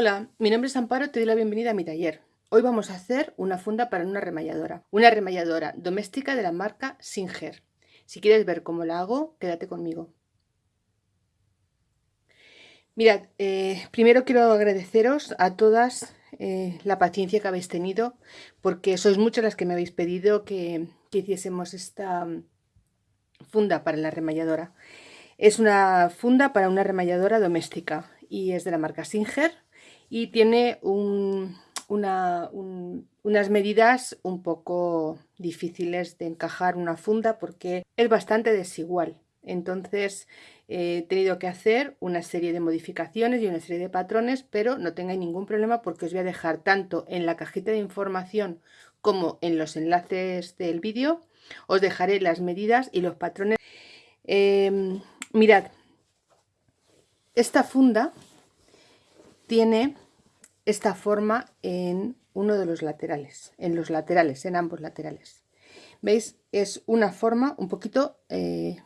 Hola, mi nombre es Amparo, te doy la bienvenida a mi taller. Hoy vamos a hacer una funda para una remalladora, una remalladora doméstica de la marca Singer. Si quieres ver cómo la hago, quédate conmigo. Mirad, eh, primero quiero agradeceros a todas eh, la paciencia que habéis tenido, porque sois muchas las que me habéis pedido que, que hiciésemos esta mm, funda para la remalladora. Es una funda para una remalladora doméstica y es de la marca Singer y tiene unas medidas un poco difíciles de encajar una funda porque es bastante desigual. Entonces he tenido que hacer una serie de modificaciones y una serie de patrones, pero no tengáis ningún problema porque os voy a dejar tanto en la cajita de información como en los enlaces del vídeo. Os dejaré las medidas y los patrones. Em, mirad, esta funda tiene esta forma en uno de los laterales, en los laterales, en ambos laterales. ¿Veis? Es una forma un poquito eh,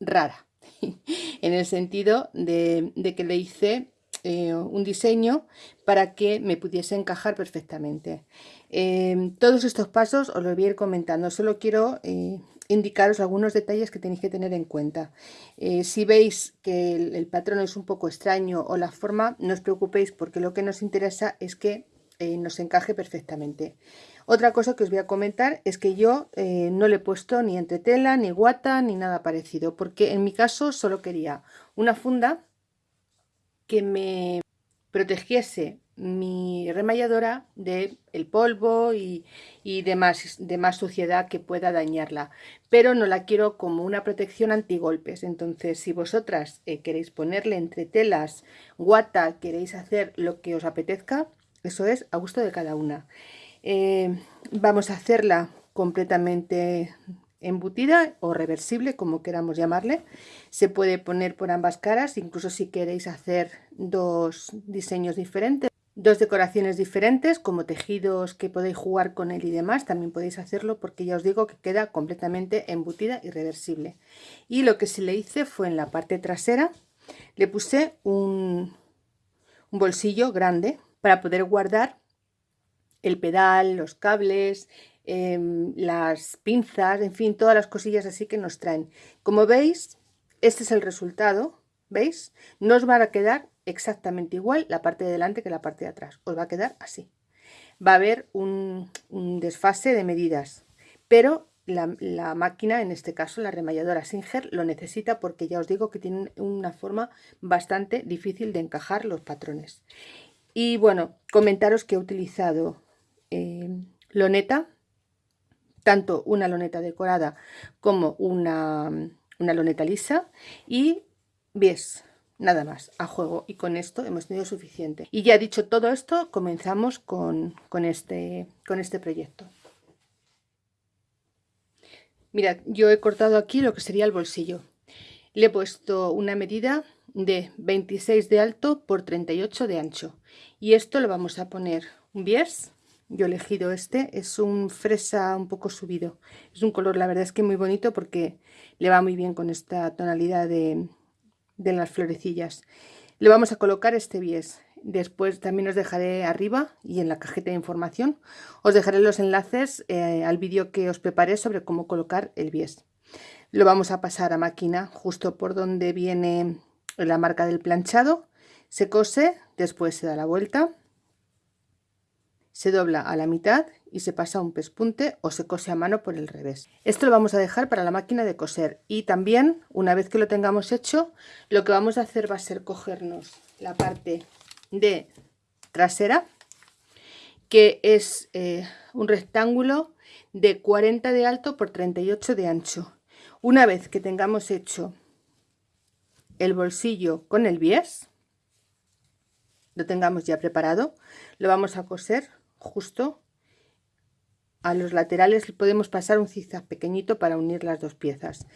rara, en el sentido de, que le hice eh, un diseño para que me pudiese encajar perfectamente. Eh, todos estos pasos os los voy a ir comentando, solo quiero indicaros algunos detalles que tenéis que tener en cuenta. Eh, si veis que el, patrón es un poco extraño o la forma, no os preocupéis porque lo que nos interesa es que eh, nos encaje perfectamente. Otra cosa que os voy a comentar es que yo eh, no le he puesto ni entretela, ni guata, ni nada parecido, porque en mi caso solo quería una funda que me protegiese mi remalladora de el polvo y, y demás, demás suciedad que pueda dañarla. Pero no la quiero como una protección antigolpes. Entonces si vosotras eh, queréis ponerle entre telas guata queréis hacer lo que os apetezca eso es a gusto de cada una. Eh, vamos a hacerla completamente embutida o reversible como queramos llamarle. Se puede poner por ambas caras incluso si queréis hacer dos diseños diferentes dos decoraciones diferentes como tejidos que podéis jugar con él y demás también podéis hacerlo porque ya os digo que queda completamente embutida y reversible y lo que se le hice fue en la parte trasera le puse un, bolsillo grande para poder guardar el pedal, los cables, em, las pinzas, en fin, todas las cosillas así que nos traen. Como veis, este es el resultado, ¿veis? No os van a quedar exactamente igual la parte de delante que la parte de atrás. Os va a quedar así. Va a haber un, desfase de medidas, pero la, máquina, en este caso la remalladora Singer, lo necesita porque ya os digo que tiene una forma bastante difícil de encajar los patrones. Y bueno, comentaros que he utilizado eh, loneta, tanto una loneta decorada como una, una loneta lisa y ves nada más, a juego. Y con esto hemos tenido suficiente. Y ya dicho todo esto, comenzamos con, este, con este proyecto. Mirad, yo he cortado aquí lo que sería el bolsillo. Le he puesto una medida de 26 de alto por 38 de ancho. Y esto lo vamos a poner un bies. Yo he elegido este, es un fresa un poco subido. Es un color, la verdad es que muy bonito porque le va muy bien con esta tonalidad de, de las florecillas. Le vamos a colocar este bies. Después también os dejaré arriba y en la cajeta de información os dejaré los enlaces eh, al vídeo que os preparé sobre cómo colocar el bies. Lo vamos a pasar a máquina justo por donde viene la marca del planchado. Se cose, después se da la vuelta, se dobla a la mitad y se pasa un pespunte o se cose a mano por el revés. Esto lo vamos a dejar para la máquina de coser y también una vez que lo tengamos hecho lo que vamos a hacer va a ser cogernos la parte de trasera que es eh, un rectángulo de 40 de alto por 38 de ancho. Una vez que tengamos hecho el bolsillo con el bies, lo tengamos ya preparado, lo vamos a coser justo a los laterales podemos pasar un zigzag pequeñito para unir las dos piezas.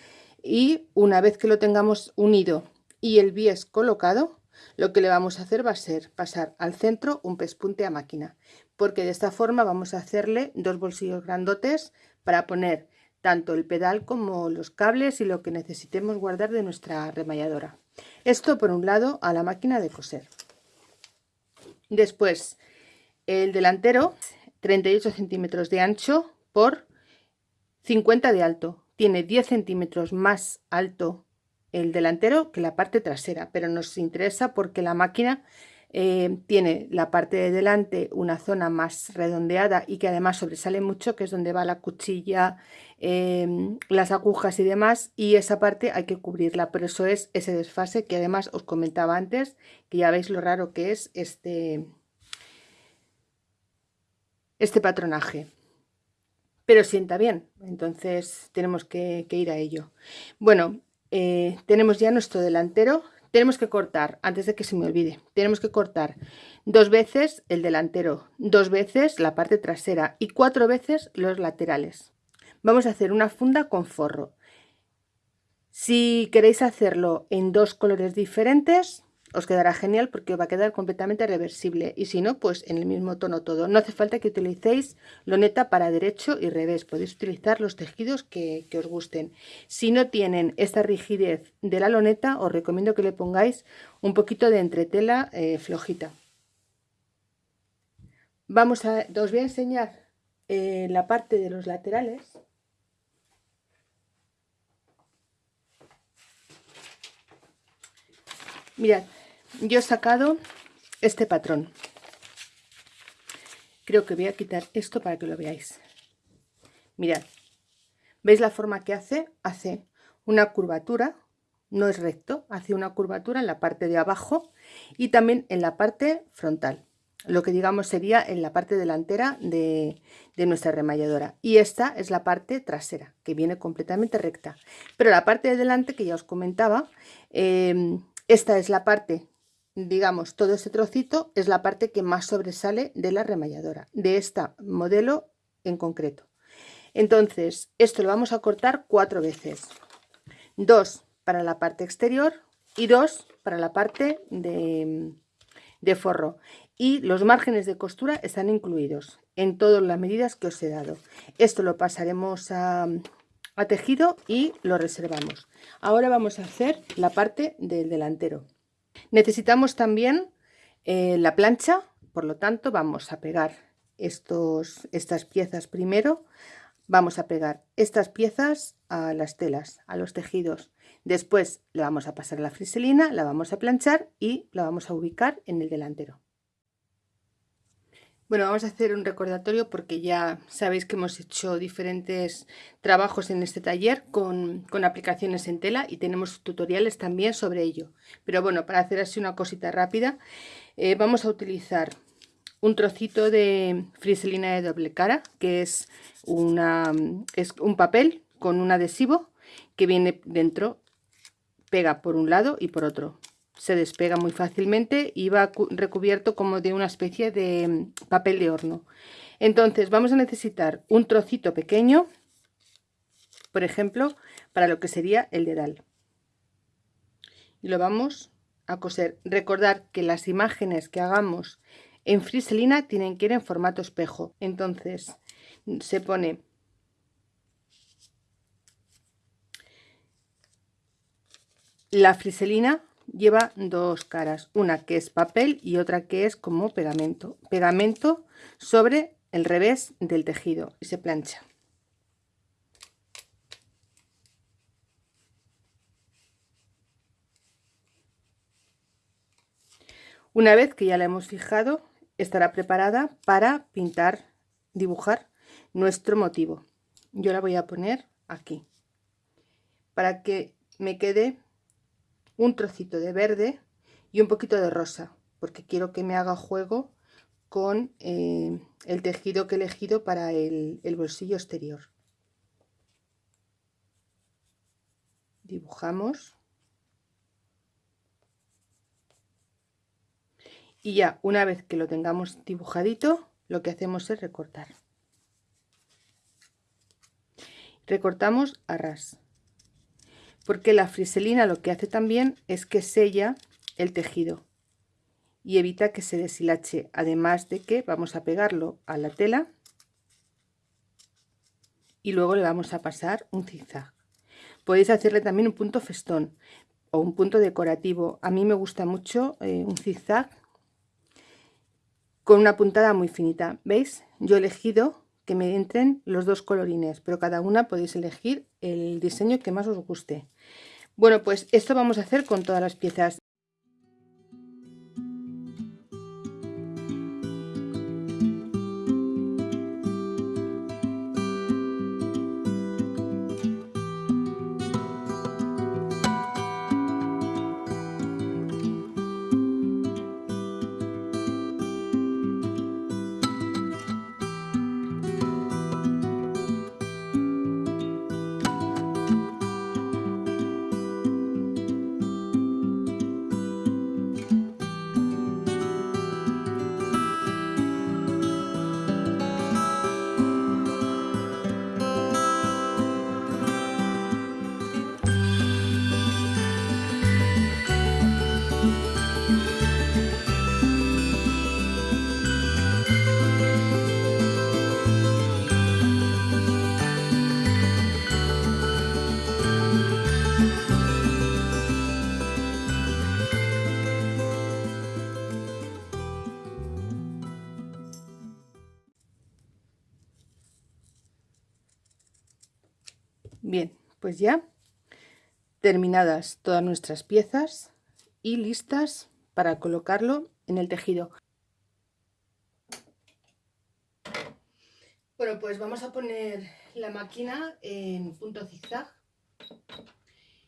Y una vez que lo tengamos unido y el bies colocado lo que le vamos a hacer va a ser pasar al centro un pespunte a máquina porque de esta forma vamos a hacerle dos bolsillos grandotes para poner tanto el pedal como los cables y lo que necesitemos guardar de nuestra remalladora. Esto por un lado a la máquina de coser. Después, el delantero, 38 centímetros de ancho por 50 de alto. Tiene 10 centímetros más alto el delantero que la parte trasera, pero nos interesa porque la máquina eh, tiene la parte de delante una zona más redondeada y que además sobresale mucho, que es donde va la cuchilla, em, las agujas y demás, y esa parte hay que cubrirla, por eso es ese desfase que además os comentaba antes, que ya veis lo raro que es este, este patronaje. Pero sienta bien, entonces tenemos que, ir a ello. Bueno, eh, tenemos ya nuestro delantero tenemos que cortar, antes de que se me olvide, tenemos que cortar dos veces el delantero, dos veces la parte trasera y cuatro veces los laterales. Vamos a hacer una funda con forro. Si queréis hacerlo en dos colores diferentes, os quedará genial porque va a quedar completamente reversible. Y si no pues en el mismo tono todo. No hace falta que utilicéis loneta para derecho y revés. Podéis utilizar los tejidos que, os gusten. Si no tienen esta rigidez de la loneta os recomiendo que le pongáis un poquito de entretela eh, flojita. Vamos a os voy a enseñar eh, la parte de los laterales. Mirad, yo he sacado este patrón. Creo que voy a quitar esto para que lo veáis. Mirad, ¿veis la forma que hace? Hace una curvatura, no es recto, hace una curvatura en la parte de abajo y también en la parte frontal. Lo que digamos sería en la parte delantera de, nuestra remalladora. Y esta es la parte trasera, que viene completamente recta. Pero la parte de delante, que ya os comentaba, eh, esta es la parte, digamos, todo este trocito es la parte que más sobresale de la remalladora, de este modelo en concreto. Entonces, esto lo vamos a cortar cuatro veces. Dos para la parte exterior y dos para la parte de, de forro. Y los márgenes de costura están incluidos en todas las medidas que os he dado. Esto lo pasaremos a, a tejido y lo reservamos. Ahora vamos a hacer la parte del delantero. Necesitamos también eh, la plancha, por lo tanto vamos a pegar estos, estas piezas primero. Vamos a pegar estas piezas a las telas, a los tejidos. Después le vamos a pasar la friselina, la vamos a planchar y la vamos a ubicar en el delantero. Bueno, vamos a hacer un recordatorio porque ya sabéis que hemos hecho diferentes trabajos en este taller con, aplicaciones en tela y tenemos tutoriales también sobre ello. Pero bueno, para hacer así una cosita rápida, eh, vamos a utilizar un trocito de friselina de doble cara, que es, una, es un papel con un adhesivo que viene dentro, pega por un lado y por otro se despega muy fácilmente y va recubierto como de una especie de mm, papel de horno. Entonces vamos a necesitar un trocito pequeño, por ejemplo, para lo que sería el dedal. Y lo vamos a coser. Recordar que las imágenes que hagamos en friselina tienen que ir en formato espejo. Entonces se pone la friselina lleva dos caras, una que es papel y otra que es como pegamento. Pegamento sobre el revés del tejido y se plancha. Una vez que ya la hemos fijado, estará preparada para pintar, dibujar nuestro motivo. Yo la voy a poner aquí para que me quede un trocito de verde y un poquito de rosa porque quiero que me haga juego con eh, el tejido que he elegido para el, el bolsillo exterior. Dibujamos. Y ya una vez que lo tengamos dibujadito lo que hacemos es recortar. Recortamos a ras porque la friselina lo que hace también es que sella el tejido y evita que se deshilache además de que vamos a pegarlo a la tela y luego le vamos a pasar un zigzag podéis hacerle también un punto festón o un punto decorativo a mí me gusta mucho eh, un zigzag con una puntada muy finita. ¿Veis? Yo he elegido que me entren los dos colorines, pero cada una podéis elegir el diseño que más os guste. Bueno, pues esto vamos a hacer con todas las piezas. Pues ya terminadas todas nuestras piezas y listas para colocarlo en el tejido. Bueno, pues vamos a poner la máquina en punto zigzag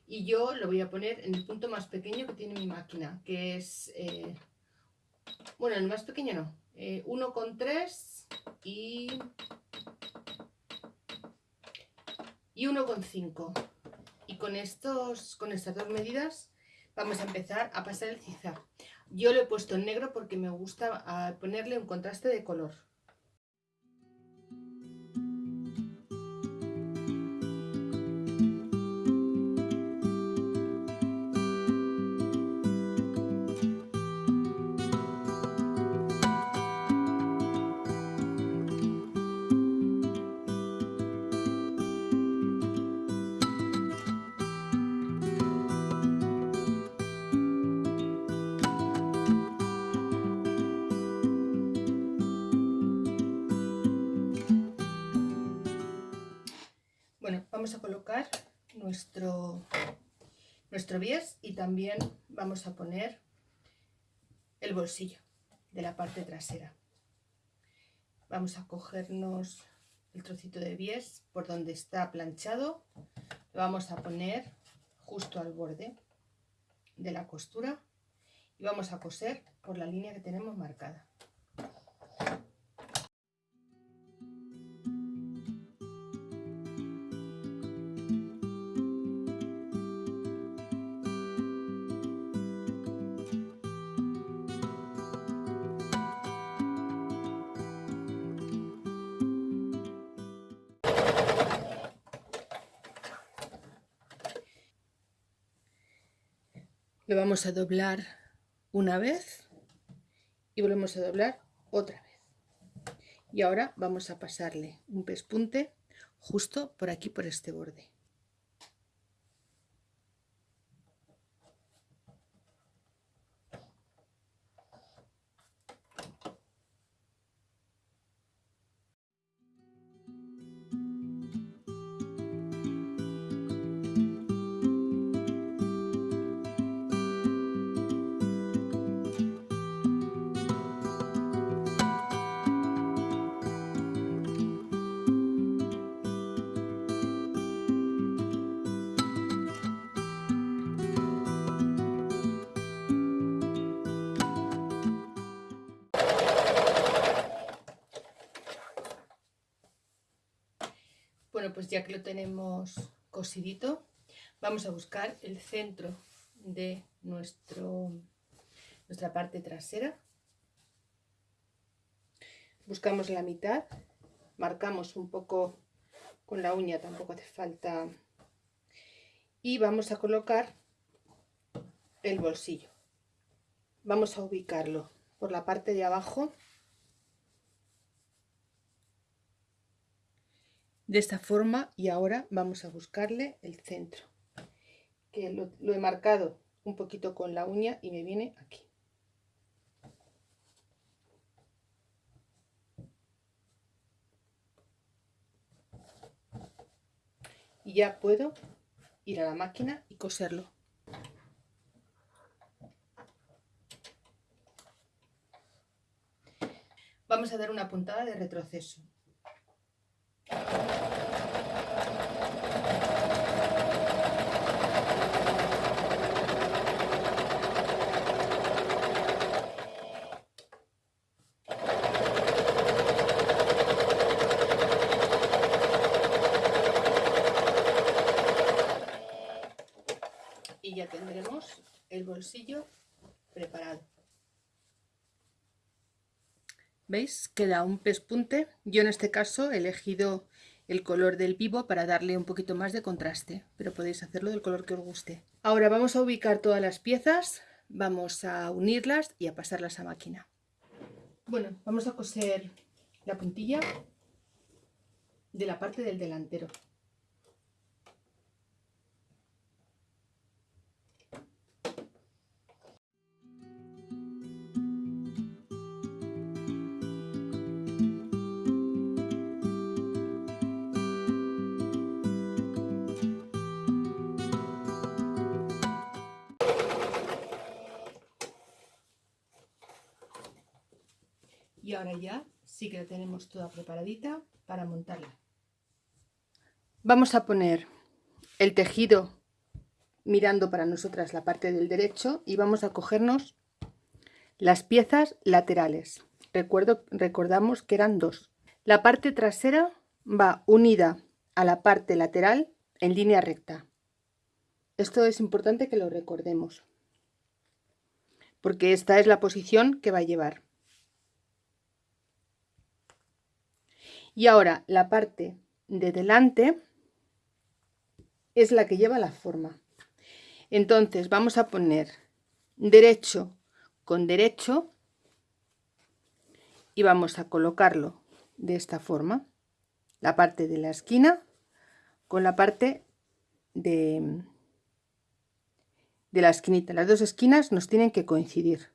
y yo lo voy a poner en el punto más pequeño que tiene mi máquina, que es, eh, bueno, el más pequeño no, eh, 1,3 y y 1,5 y con, estos, con estas dos medidas vamos a empezar a pasar el zigzag yo lo he puesto en negro porque me gusta ah, ponerle un contraste de color vamos a colocar nuestro, nuestro bies y también vamos a poner el bolsillo de la parte trasera. Vamos a cogernos el trocito de bies por donde está planchado, lo vamos a poner justo al borde de la costura y vamos a coser por la línea que tenemos marcada. Lo vamos a doblar una vez y volvemos a doblar otra vez. Y ahora vamos a pasarle un pespunte justo por aquí por este borde pues ya que lo tenemos cosidito, vamos a buscar el centro de nuestro, nuestra parte trasera. Buscamos la mitad, marcamos un poco con la uña, tampoco hace falta. Y vamos a colocar el bolsillo. Vamos a ubicarlo por la parte de abajo de esta forma y ahora vamos a buscarle el centro que lo, he marcado un poquito con la uña y me viene aquí. Y ya puedo ir a la máquina y coserlo. Vamos a dar una puntada de retroceso y ya tendremos el bolsillo preparado. ¿Veis? Queda un pespunte. Yo en este caso he elegido el color del vivo para darle un poquito más de contraste, pero podéis hacerlo del color que os guste. Ahora vamos a ubicar todas las piezas, vamos a unirlas y a pasarlas a máquina. Bueno, vamos a coser la puntilla de la parte del delantero. Ahora ya sí que la tenemos toda preparadita para montarla. Vamos a poner el tejido mirando para nosotras la parte del derecho y vamos a cogernos las piezas laterales. Recuerdo, recordamos que eran dos. La parte trasera va unida a la parte lateral en línea recta. Esto es importante que lo recordemos, porque esta es la posición que va a llevar. Y ahora la parte de delante es la que lleva la forma. Entonces vamos a poner derecho con derecho y vamos a colocarlo de esta forma. La parte de la esquina con la parte de, de la esquinita. Las dos esquinas nos tienen que coincidir.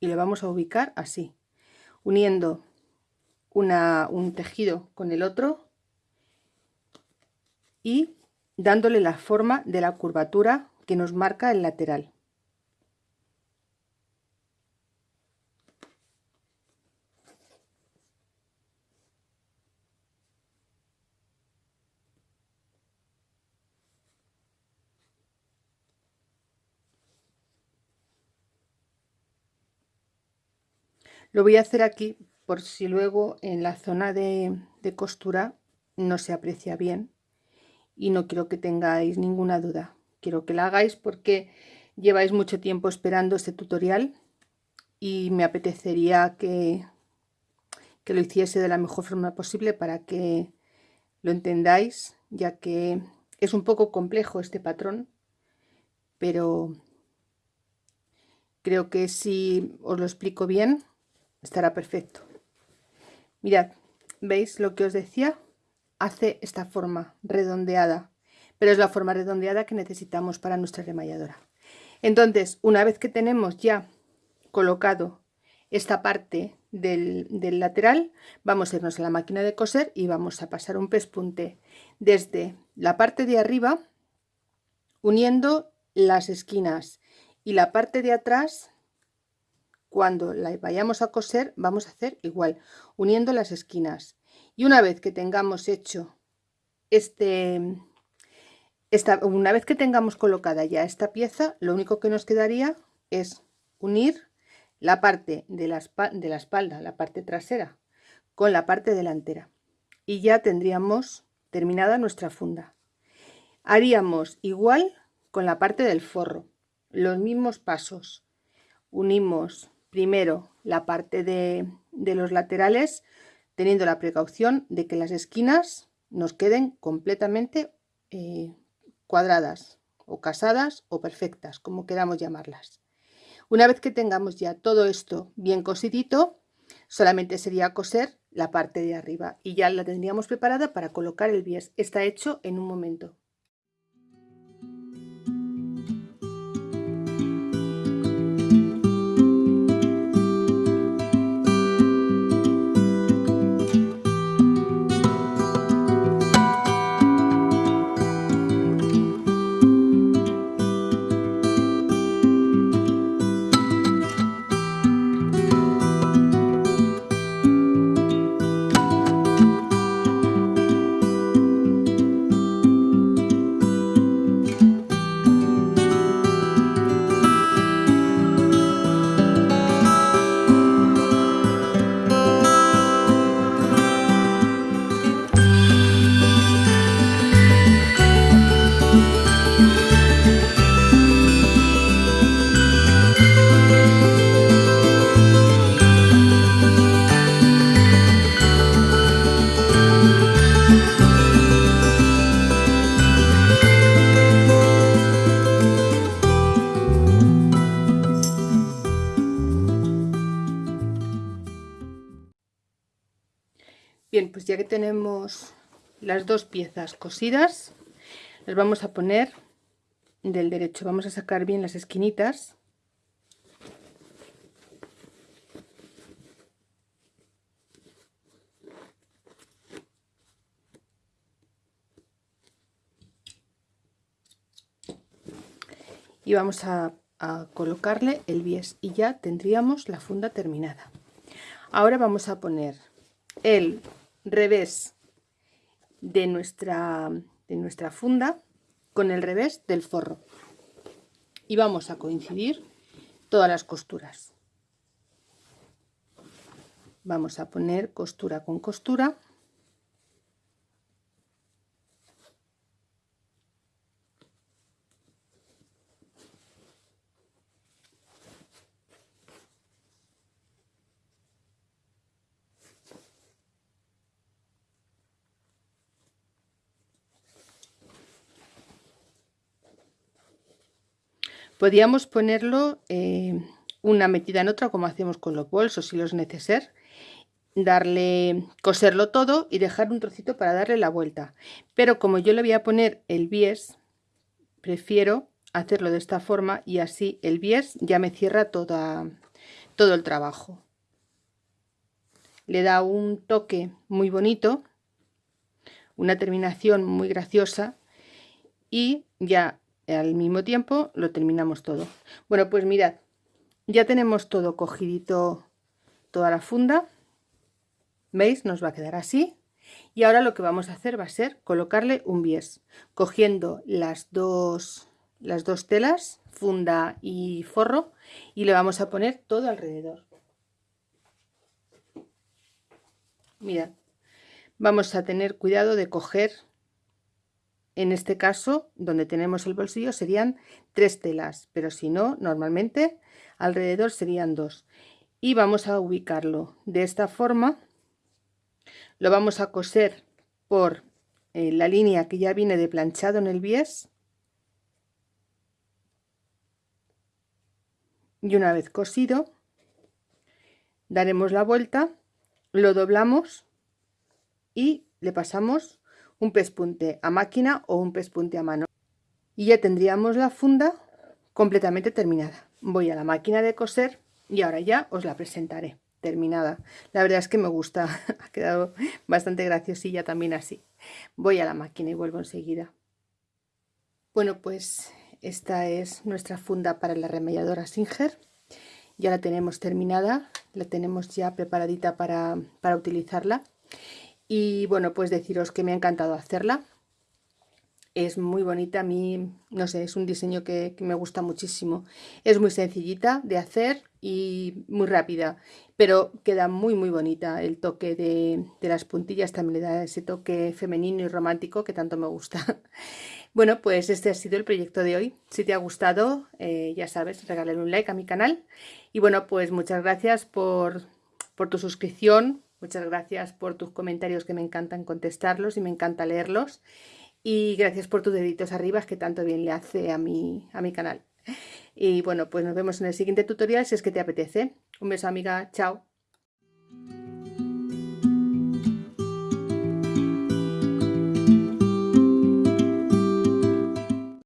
Y lo vamos a ubicar así uniendo un tejido con el otro y dándole la forma de la curvatura que nos marca el lateral. Lo voy a hacer aquí por si luego en la zona de, costura no se aprecia bien y no quiero que tengáis ninguna duda. Quiero que la hagáis porque lleváis mucho tiempo esperando este tutorial y me apetecería que, que lo hiciese de la mejor forma posible para que lo entendáis, ya que es un poco complejo este patrón, pero creo que si os lo explico bien, estará perfecto. Mirad, ¿veis lo que os decía? Hace esta forma redondeada, pero es la forma redondeada que necesitamos para nuestra remalladora. Entonces, una vez que tenemos ya colocado esta parte del, del, lateral, vamos a irnos a la máquina de coser y vamos a pasar un pespunte desde la parte de arriba, uniendo las esquinas y la parte de atrás cuando la vayamos a coser vamos a hacer igual uniendo las esquinas. Y una vez que tengamos hecho este esta, una vez que tengamos colocada ya esta pieza lo único que nos quedaría es unir la parte de la, de la espalda la parte trasera con la parte delantera. Y ya tendríamos terminada nuestra funda. Haríamos igual con la parte del forro los mismos pasos. Unimos primero la parte de, los laterales teniendo la precaución de que las esquinas nos queden completamente eh, cuadradas o casadas o perfectas, como queramos llamarlas. Una vez que tengamos ya todo esto bien cosidito, solamente sería coser la parte de arriba y ya la tendríamos preparada para colocar el bies. Está hecho en un momento. Pues ya que tenemos las dos piezas cosidas, las vamos a poner del derecho. Vamos a sacar bien las esquinitas. Y vamos a, a colocarle el bies y ya tendríamos la funda terminada. Ahora vamos a poner el revés de nuestra, de nuestra funda con el revés del forro. Y vamos a coincidir todas las costuras. Vamos a poner costura con costura Podríamos ponerlo eh, una metida en otra como hacemos con los bolsos y los neceser. Darle, coserlo todo y dejar un trocito para darle la vuelta. Pero como yo le voy a poner el bies, prefiero hacerlo de esta forma y así el bies ya me cierra toda, todo el trabajo. Le da un toque muy bonito, una terminación muy graciosa y ya al mismo tiempo lo terminamos todo. Bueno, pues mirad, ya tenemos todo cogidito, toda la funda. ¿Veis? Nos va a quedar así. Y ahora lo que vamos a hacer va a ser colocarle un bies, cogiendo las dos, las dos telas, funda y forro, y le vamos a poner todo alrededor. Mirad, vamos a tener cuidado de coger en este caso, donde tenemos el bolsillo, serían tres telas, pero si no, normalmente alrededor serían dos. Y vamos a ubicarlo de esta forma. Lo vamos a coser por eh, la línea que ya viene de planchado en el bies. Y una vez cosido, daremos la vuelta, lo doblamos y le pasamos un pespunte a máquina o un pespunte a mano. Y ya tendríamos la funda completamente terminada. Voy a la máquina de coser y ahora ya os la presentaré terminada. La verdad es que me gusta, ha quedado bastante graciosilla también así. Voy a la máquina y vuelvo enseguida. Bueno, pues esta es nuestra funda para la remelladora Singer. Ya la tenemos terminada, la tenemos ya preparadita para, para utilizarla. Y bueno, pues deciros que me ha encantado hacerla. Es muy bonita, a mí, no sé, es un diseño que, me gusta muchísimo. Es muy sencillita de hacer y muy rápida, pero queda muy muy bonita. El toque de, las puntillas también le da ese toque femenino y romántico que tanto me gusta. Bueno, pues este ha sido el proyecto de hoy. Si te ha gustado, eh, ya sabes, regálale un like a mi canal. Y bueno, pues muchas gracias por, por tu suscripción, Muchas gracias por tus comentarios que me encantan contestarlos y me encanta leerlos. Y gracias por tus deditos arriba que tanto bien le hace a mi, a mi canal. Y bueno, pues nos vemos en el siguiente tutorial si es que te apetece. Un beso amiga, chao.